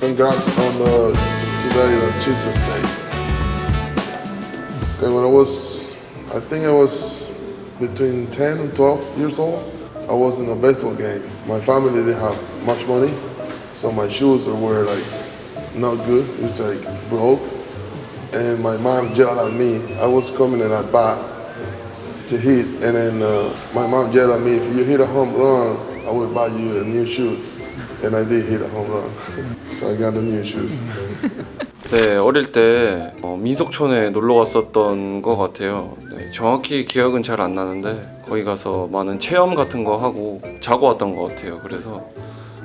congrats on uh, today on Children's Day. When I was, I think I was between 10 and 12 years old, I was in a baseball game. My family didn't have much money, so my shoes were like not good. It was like broke. And my mom yelled at me. I was coming in at bat to hit, and then uh, my mom yelled at me, if you hit a home run, I will buy you new shoes. And I did hit a home run. So I got the new shoes. 네, 어릴 때 어, 민속촌에 놀러 갔었던 것 같아요. 네, 정확히 기억은 잘 안 나는데 거기 가서 많은 체험 같은 거 하고 자고 왔던 것 같아요. 그래서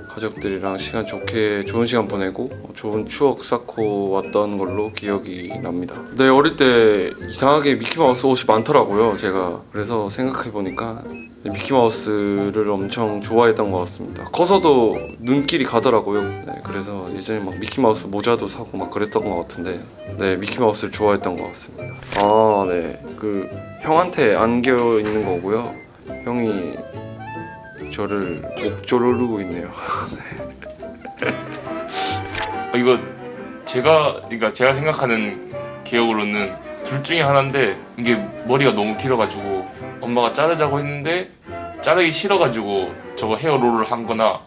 가족들이랑 시간 좋게 좋은 시간 보내고 어, 좋은 추억 쌓고 왔던 걸로 기억이 납니다. 네, 어릴 때 이상하게 미키마우스 옷이 많더라고요. 제가 그래서 생각해 보니까 미키마우스를 엄청 좋아했던 것 같습니다. 커서도 눈길이 가더라고요. 네, 그래서 예전에 막 미키마우스 모자도 사고 막 그랬던 것 같은데 네, 미키마우스를 좋아했던 것 같습니다. 아, 네. 그 형한테 안겨 있는 거고요. 형이 저를 목조르고 있네요. 어, 이거 제가 그러니까 제가 생각하는 기억으로는 둘 중에 하나인데 이게 머리가 너무 길어가지고 엄마가 자르자고 했는데 자르기 싫어가지고 저거 헤어롤을 한 거나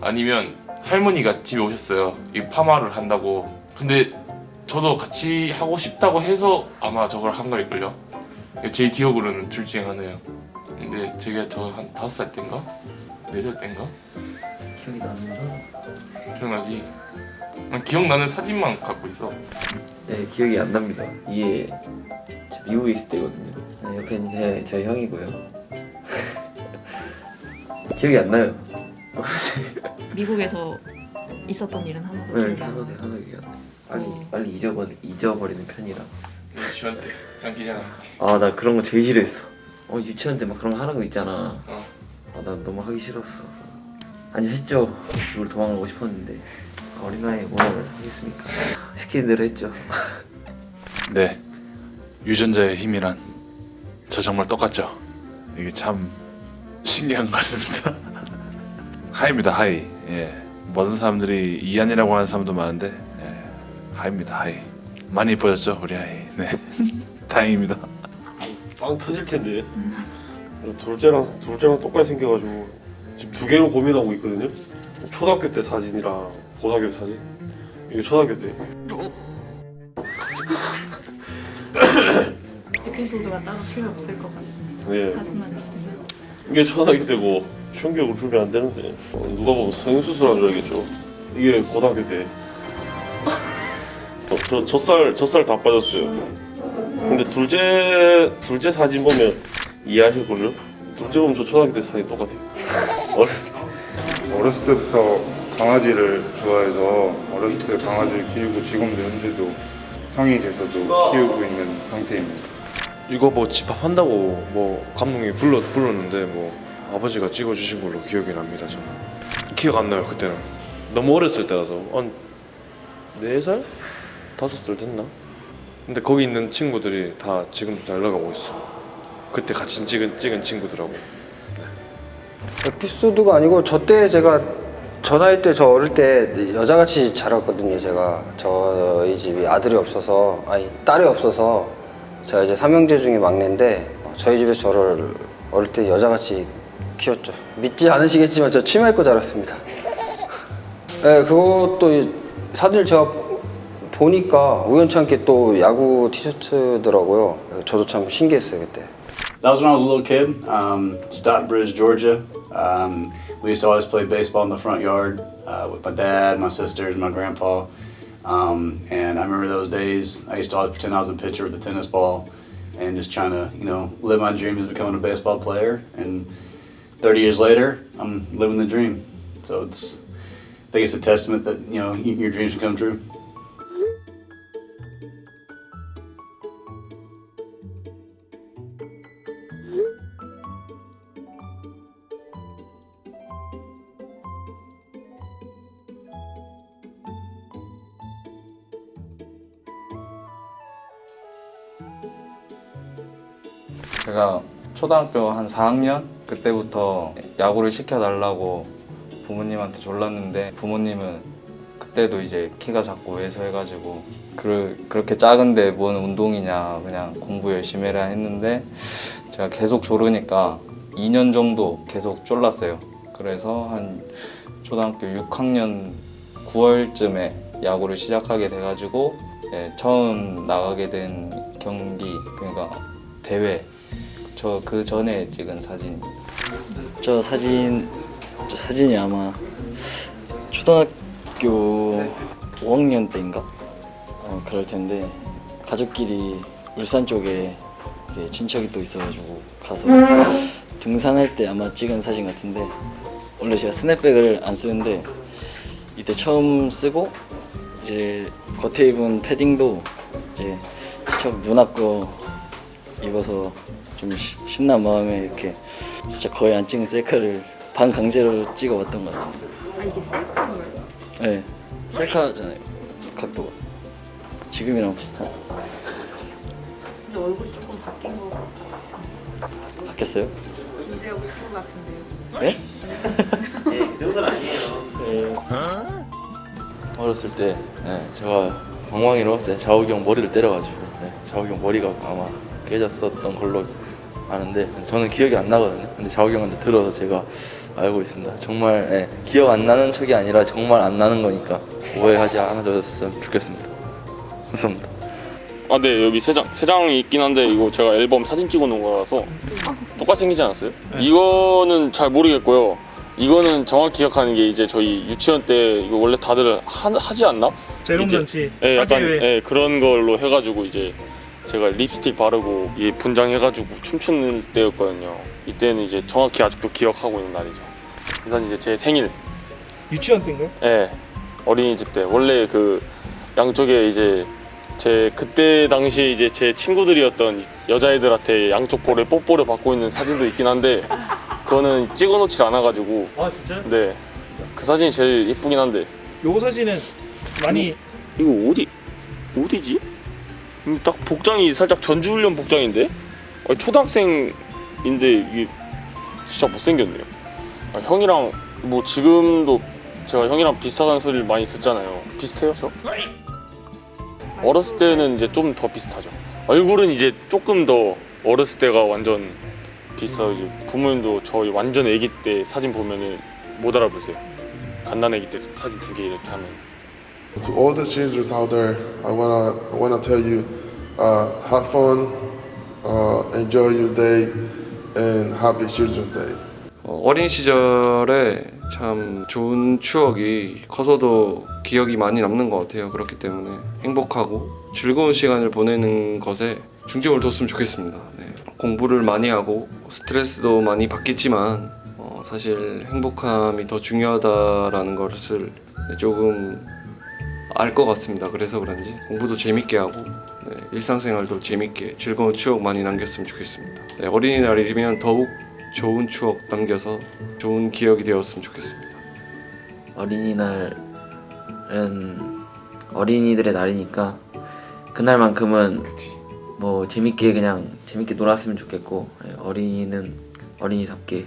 아니면 할머니가 집에 오셨어요. 이 파마를 한다고. 근데 저도 같이 하고 싶다고 해서 아마 저걸 한 걸걸요. 제 기억으로는 둘 중에 하나예요. 근데 제가 저 한 다섯 살 때인가? 네살 때인가? 기억이 나는데? 기억나지? 난 기억나는 사진만 갖고 있어. 네 기억이 안 납니다. 이게 저 미국에 있을 때거든요. 네, 옆에는 제, 저희 형이고요. 기억이 안 나요. 미국에서 있었던 일은 하나도 네 기억이 안 하나도. 하나도 기억 안 나요. 빨리 어. 빨리 잊어버리, 잊어버리는 편이라. 유치원 때 장기자랑 아나 그런 거 제일 싫어했어. 어 유치원 때 막 그런 거 하는 거 있잖아. 어. 아나 너무 하기 싫었어. 아니 했죠. 집으로 도망가고 싶었는데. 어린 나이에 뭘 하겠습니까? 시키는 대로 했죠. 네, 유전자의 힘이란 저 정말 똑같죠. 이게 참 신기한 것 같습니다. 하이입니다, 하이. 예, 모든 사람들이 이한이라고 하는 사람도 많은데 예, 하이입니다, 하이. 많이 이뻐졌죠, 우리 하이. 네, 다행입니다. 빵 터질 텐데 둘째랑 둘째랑 똑같이 생겨가지고 지금 두 개로 고민하고 있거든요. 초등학교 때 사진이랑 고등학교 때 사진. 이게 초등학교 때. 에피소드가 따로 필요 없을 것 같습니다. 네. 사진만 있으면. 이게 초등학교 때고 충격을 주면 안 되는데 어, 누가 보면 성인수술한 줄 알겠죠. 이게 고등학교 때. 어, 저 젖살 젖살 다 빠졌어요. 근데 둘째 둘째 사진 보면 이해하실 걸요. 둘째 보면 저 초등학교 때 사진 똑같아요. 어렸을 때. 어렸을 때부터 강아지를 좋아해서 어렸을 때 강아지를 키우고 지금도 현재도 성인이 돼서도 키우고 있는 상태입니다. 이거 뭐 집합한다고 뭐 감독이 불러 불렀는데 뭐 아버지가 찍어주신 걸로 기억이 납니다 저는. 기억 안 나요 그때는. 너무 어렸을 때라서. 한네 살? 다섯 살 됐나? 근데 거기 있는 친구들이 다 지금도 잘 나가고 있어. 그때 같이 찍은 찍은 친구들하고. 에피소드가 아니고 저 때 제가 저 나이 때저 어릴 때 여자같이 자랐거든요 제가. 저희 집이 아들이 없어서 아니 딸이 없어서 제가 이제 삼형제 중에 막내인데 저희 집에서 저를 어릴 때 여자같이 키웠죠 믿지 않으시겠지만 저 치마 입고 자랐습니다 네, 그것도 이 사진을 제가 보니까 우연찮게 또 야구 티셔츠더라고요 저도 참 신기했어요 그때 That was when I was a little kid. Um, Stockbridge, Georgia. Um, we used to always play baseball in the front yard uh, with my dad, my sisters, my grandpa. Um, and I remember those days. I used to always pretend I was a pitcher with a tennis ball, and just trying to, you know, live my dream as becoming a baseball player. And 30 years later, I'm living the dream. So it's, I think it's a testament that you know your dreams can come true. 제가 초등학교 한 4학년 그때부터 야구를 시켜달라고 부모님한테 졸랐는데 부모님은 그때도 이제 키가 작고 왜소해가지고 그, 그렇게 작은데 뭔 운동이냐 그냥 공부 열심히 해라 했는데 제가 계속 조르니까 2년 정도 계속 졸랐어요. 그래서 한 초등학교 6학년 9월쯤에 야구를 시작하게 돼가지고 예, 처음 나가게 된 경기 그러니까 대회 저 그 전에 찍은 사진입니다. 저 사진 저 사진이 아마 초등학교 5학년 때인가 어, 그럴 텐데 가족끼리 울산 쪽에 친척이 또 있어가지고 가서 등산할 때 아마 찍은 사진 같은데 원래 제가 스냅백을 안 쓰는데 이때 처음 쓰고 이제 겉에 입은 패딩도 이제 처음 누나 거 입어서 좀 시- 신난 마음에 이렇게 진짜 거의 안 찍은 셀카를 반 강제로 찍어봤던 것 같습니다. 아 이게 셀카예요? 네, 셀카잖아요. 각도가 지금이랑 비슷한. 근데 얼굴이 조금 바뀐 것 같아요. 바뀌었어요? 김재혁 프로 같은데요. 네? 네, 그 정도는 아니에요. 어렸을 때 네, 제가 방망이로 제 자욱이 형 머리를 때려가지고 네, 자욱이 형 머리가 아마 깨졌었던 걸로 아는데 저는 기억이 안 나거든요. 근데 자욱이 형한테 들어서 제가 알고 있습니다. 정말 네, 기억 안 나는 척이 아니라 정말 안 나는 거니까 오해하지 않아줬으면 좋겠습니다. 감사합니다. 아, 네 여기 세 장, 세 장이 있긴 한데 이거 제가 앨범 사진 찍어 놓은 거라서 똑같이 생기지 않았어요? 이거는 잘 모르겠고요. 이거는 정확히 기억하는 게 이제 저희 유치원 때 이거 원래 다들 하, 하지 않나? 재롱잔치, 예, 약간. 예, 그런 걸로 해가지고 이제 제가 립스틱 바르고 이 분장해가지고 춤추는 때였거든요. 이때는 이제 정확히 아직도 기억하고 있는 날이죠. 이 사진 이제 제 생일 유치원 때인가요? 예 어린이집 때 원래 그 양쪽에 이제 제 그때 당시에 이제 제 친구들이었던 여자애들한테 양쪽 볼에 뽀뽀를 받고 있는 사진도 있긴 한데 그거는 찍어놓질 않아가지고 아 진짜요? 네그 사진이 제일 예쁘긴 한데 요거 사진은 많이 이거 어디 어디지? 음, 딱 복장이 살짝 전주훈련 복장인데 아니, 초등학생인데 이게 진짜 못생겼네요. 아, 형이랑 뭐 지금도 제가 형이랑 비슷하다는 소리를 많이 듣잖아요. 비슷해요, 저? 어렸을 때는 이제 좀 더 비슷하죠. 얼굴은 이제 조금 더 어렸을 때가 완전 비슷하고 이제 부모님도 저희 완전 아기 때 사진 보면은 못 알아보세요. 아기 때 사진 두 개 이렇게 하면. To all the children out there, I wanna I wanna tell you, uh, have fun, uh, enjoy your day, and happy Children's Day. 어, 어린 시절에 참 좋은 추억이 커서도 기억이 많이 남는 것 같아요. 그렇기 때문에 행복하고 즐거운 시간을 보내는 것에 중점을 뒀으면 좋겠습니다. 네. 공부를 많이 하고 스트레스도 많이 받겠지만 어, 사실 행복함이 더 중요하다라는 것을 조금 알 것 같습니다. 그래서 그런지 공부도 재밌게 하고 네, 일상생활도 재밌게 즐거운 추억 많이 남겼으면 좋겠습니다. 네, 어린이날이면 더욱 좋은 추억 남겨서 좋은 기억이 되었으면 좋겠습니다. 어린이날은 어린이들의 날이니까 그날만큼은 뭐 재밌게 그냥 재밌게 놀았으면 좋겠고 예, 어린이는 어린이답게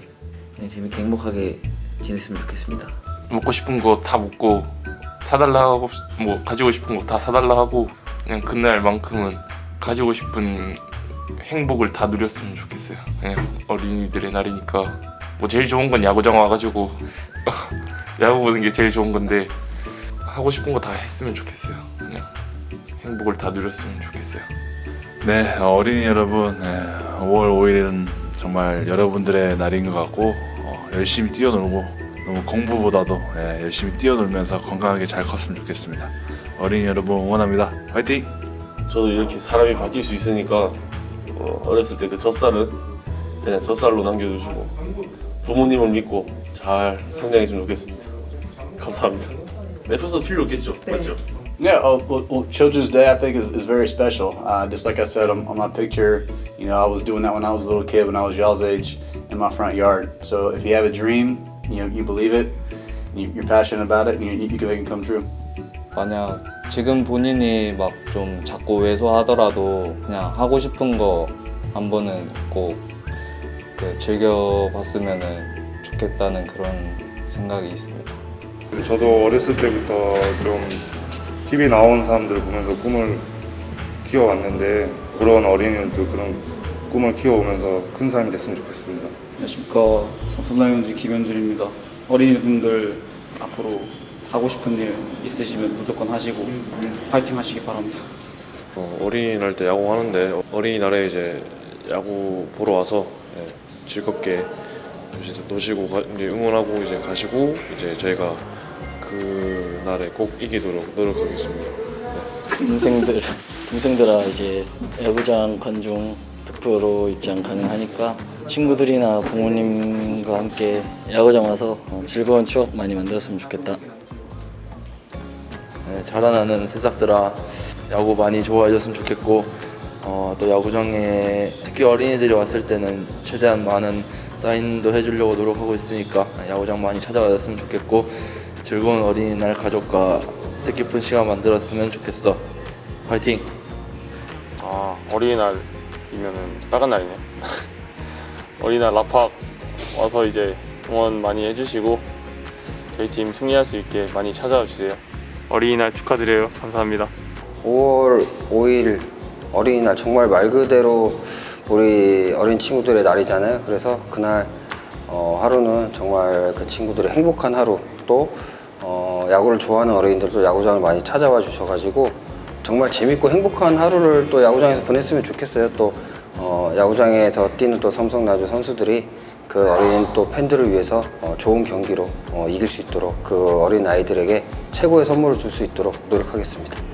그냥 재밌게 행복하게 지냈으면 좋겠습니다. 먹고 싶은 거 다 먹고 사달라 하고 뭐 가지고 싶은 거 다 사달라 하고 그냥 그날만큼은 가지고 싶은 행복을 다 누렸으면 좋겠어요. 그냥 어린이들의 날이니까 뭐 제일 좋은 건 야구장 와가지고 야구 보는 게 제일 좋은 건데 하고 싶은 거 다 했으면 좋겠어요. 그냥 행복을 다 누렸으면 좋겠어요. 네, 어린이 여러분, 네, 5월 5일은 정말 여러분들의 날인 것 같고 어, 열심히 뛰어놀고 너무 공부보다도 예, 열심히 뛰어놀면서 건강하게 잘 컸으면 좋겠습니다. 어린이 여러분 응원합니다. 화이팅! 저도 이렇게 사람이 바뀔 수 있으니까 어, 어렸을 때 그 젖살은 그냥 젖살로 남겨주시고 부모님을 믿고 잘 성장했으면 좋겠습니다. 감사합니다. 에피소드 필요 없겠죠? 맞죠? Yeah, oh, well, well, Children's Day I think is, is very special. Uh, just like I said on, on my picture, you know, I was doing that when I was a little kid, when I was y'all's age, in my front yard. So if you have a dream, you know, you believe it, you're passionate about it, and you, you can make it come true. 만약 지금 본인이 막 좀 자꾸 왜소하더라도 그냥 하고 싶은 거 한 번은 꼭 그 즐겨봤으면 좋겠다는 그런 생각이 있습니다. 저도 어렸을 때부터 좀 TV 나온 사람들 보면서 꿈을 키워왔는데 그런 어린이들도 그런 꿈을 키워오면서 큰 사람이 됐으면 좋겠습니다. 안녕하십니까 삼성라이온즈 김현준입니다. 어린이분들 앞으로 하고 싶은 일 있으시면 무조건 하시고 파이팅 하시기 바랍니다. 어, 어린이날 때 야구 하는데 어린이날에 이제 야구 보러 와서 예, 즐겁게 노시고 가- 이제 응원하고 이제 가시고 이제 저희가 그 날에 꼭 이기도록 노력하겠습니다. 동생들 동생들아 이제 야구장 관중 100% 입장 가능하니까 친구들이나 부모님과 함께 야구장 와서 어, 즐거운 추억 많이 만들었으면 좋겠다. 네, 자라나는 새싹들아 야구 많이 좋아해 줬으면 좋겠고 어, 또 야구장에 특히 어린이들이 왔을 때는 최대한 많은 사인도 해주려고 노력하고 있으니까 야구장 많이 찾아와줬으면 좋겠고 즐거운 어린이날 가족과 뜻깊은 시간 만들었으면 좋겠어 파이팅! 아 어린이날 이면은 다른 날이네. 어린이날 라팍 와서 이제 응원 많이 해주시고 저희 팀 승리할 수 있게 많이 찾아와 주세요. 어린이날 축하드려요. 감사합니다. 5월 5일 어린이날 정말 말 그대로 우리 어린 친구들의 날이잖아요. 그래서 그날 어, 하루는 정말 그 친구들의 행복한 하루 또 어, 야구를 좋아하는 어린이들도 야구장을 많이 찾아와 주셔가지고 정말 재밌고 행복한 하루를 또 야구장에서 보냈으면 좋겠어요. 또 어, 야구장에서 뛰는 또 삼성라주 선수들이 그 어린 또 팬들을 위해서 어, 좋은 경기로 어, 이길 수 있도록 그 어린 아이들에게 최고의 선물을 줄 수 있도록 노력하겠습니다.